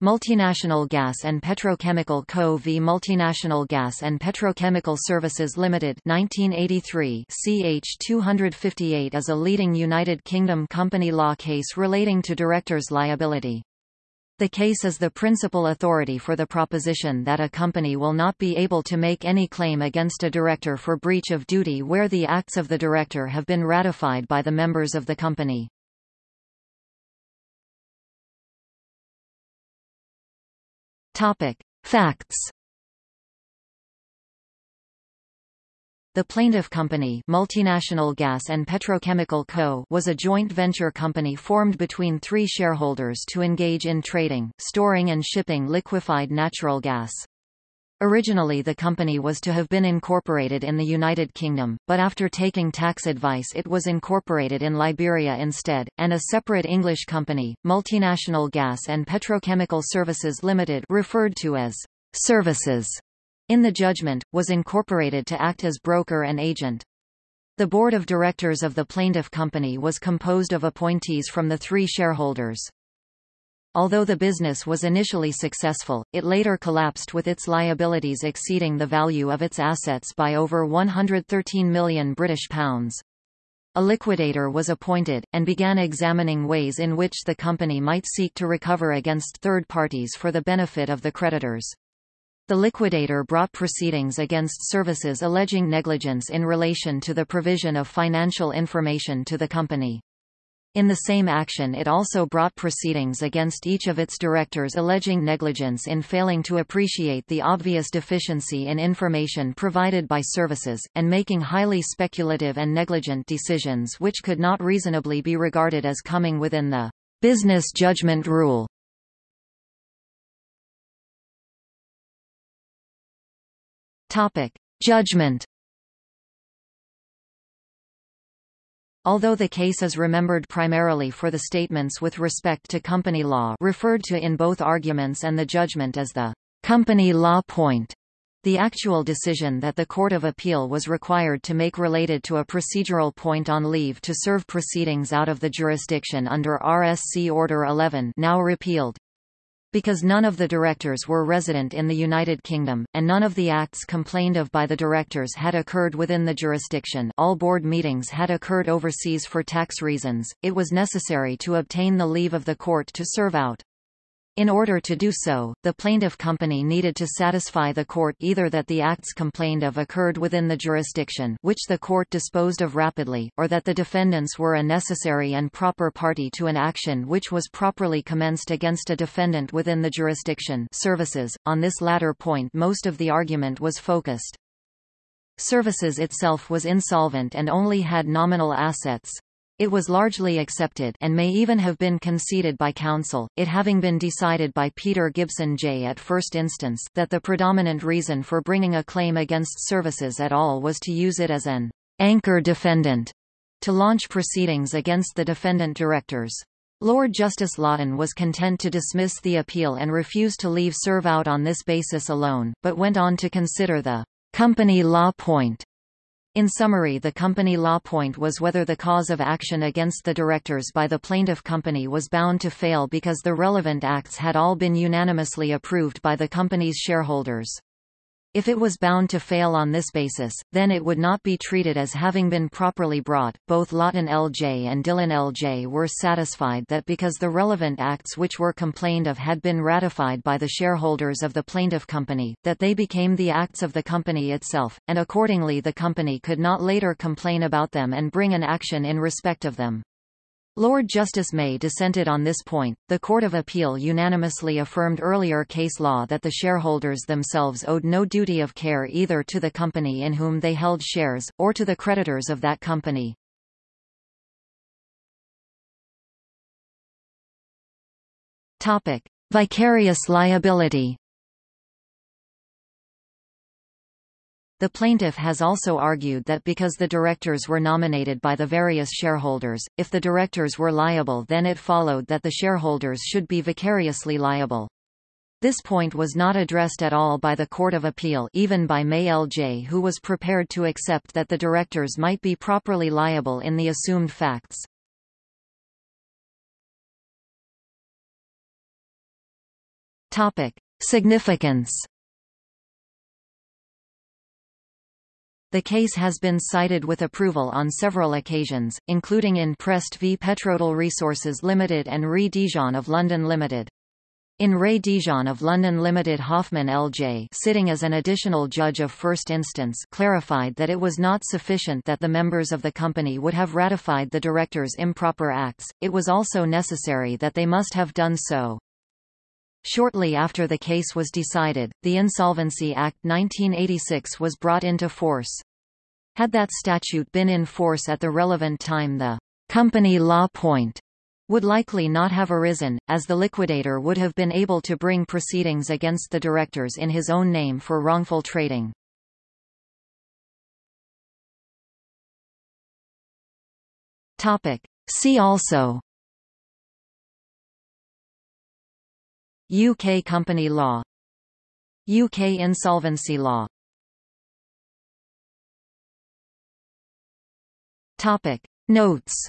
Multinational Gas and Petrochemical Co. v Multinational Gas and Petrochemical Services Limited 1983 CH 258 is a leading United Kingdom company law case relating to directors' liability. The case is the principal authority for the proposition that a company will not be able to make any claim against a director for breach of duty where the acts of the director have been ratified by the members of the company. Topic: Facts. The plaintiff company Multinational Gas and Petrochemical Co. was a joint venture company formed between three shareholders to engage in trading, storing and shipping liquefied natural gas. Originally the company was to have been incorporated in the United Kingdom, but after taking tax advice it was incorporated in Liberia instead, and a separate English company, Multinational Gas and Petrochemical Services Limited referred to as services in the judgment, was incorporated to act as broker and agent. The board of directors of the plaintiff company was composed of appointees from the three shareholders. Although the business was initially successful, it later collapsed with its liabilities exceeding the value of its assets by over 113 million British pounds. A liquidator was appointed, and began examining ways in which the company might seek to recover against third parties for the benefit of the creditors. The liquidator brought proceedings against services alleging negligence in relation to the provision of financial information to the company. In the same action it also brought proceedings against each of its directors alleging negligence in failing to appreciate the obvious deficiency in information provided by services, and making highly speculative and negligent decisions which could not reasonably be regarded as coming within the business judgment rule. Topic. Judgment Although the case is remembered primarily for the statements with respect to company law referred to in both arguments and the judgment as the company law point, the actual decision that the Court of Appeal was required to make related to a procedural point on leave to serve proceedings out of the jurisdiction under RSC Order 11 now repealed. Because none of the directors were resident in the United Kingdom, and none of the acts complained of by the directors had occurred within the jurisdiction all board meetings had occurred overseas for tax reasons, it was necessary to obtain the leave of the court to serve out. In order to do so, the plaintiff company needed to satisfy the court either that the acts complained of occurred within the jurisdiction which the court disposed of rapidly, or that the defendants were a necessary and proper party to an action which was properly commenced against a defendant within the jurisdiction services. On this latter point most of the argument was focused. Services itself was insolvent and only had nominal assets, it was largely accepted and may even have been conceded by counsel, it having been decided by Peter Gibson J. at first instance, that the predominant reason for bringing a claim against services at all was to use it as an anchor defendant to launch proceedings against the defendant directors. Lord Justice Lawton was content to dismiss the appeal and refused to leave serve out on this basis alone, but went on to consider the company law point in summary the company law point was whether the cause of action against the directors by the plaintiff company was bound to fail because the relevant acts had all been unanimously approved by the company's shareholders. If it was bound to fail on this basis, then it would not be treated as having been properly brought. Both Lawton L.J. and Dillon L.J. were satisfied that because the relevant acts which were complained of had been ratified by the shareholders of the plaintiff company, that they became the acts of the company itself, and accordingly the company could not later complain about them and bring an action in respect of them. Lord Justice May dissented on this point. The Court of Appeal unanimously affirmed earlier case law that the shareholders themselves owed no duty of care either to the company in whom they held shares, or to the creditors of that company. Topic. Vicarious liability The plaintiff has also argued that because the directors were nominated by the various shareholders, if the directors were liable then it followed that the shareholders should be vicariously liable. This point was not addressed at all by the Court of Appeal even by May L.J. who was prepared to accept that the directors might be properly liable in the assumed facts. Topic. Significance The case has been cited with approval on several occasions, including in Prest v Petrodel Resources Limited and Re D'Jan of London Limited. In Re D'Jan of London Limited Hoffmann L.J. sitting as an additional judge of first instance clarified that it was not sufficient that the members of the company would have ratified the directors' improper acts, it was also necessary that they must have done so. Shortly after the case was decided, the Insolvency Act 1986 was brought into force. Had that statute been in force at the relevant time the company law point would likely not have arisen, as the liquidator would have been able to bring proceedings against the directors in his own name for wrongful trading. See also UK company law. UK insolvency law. Topic. Notes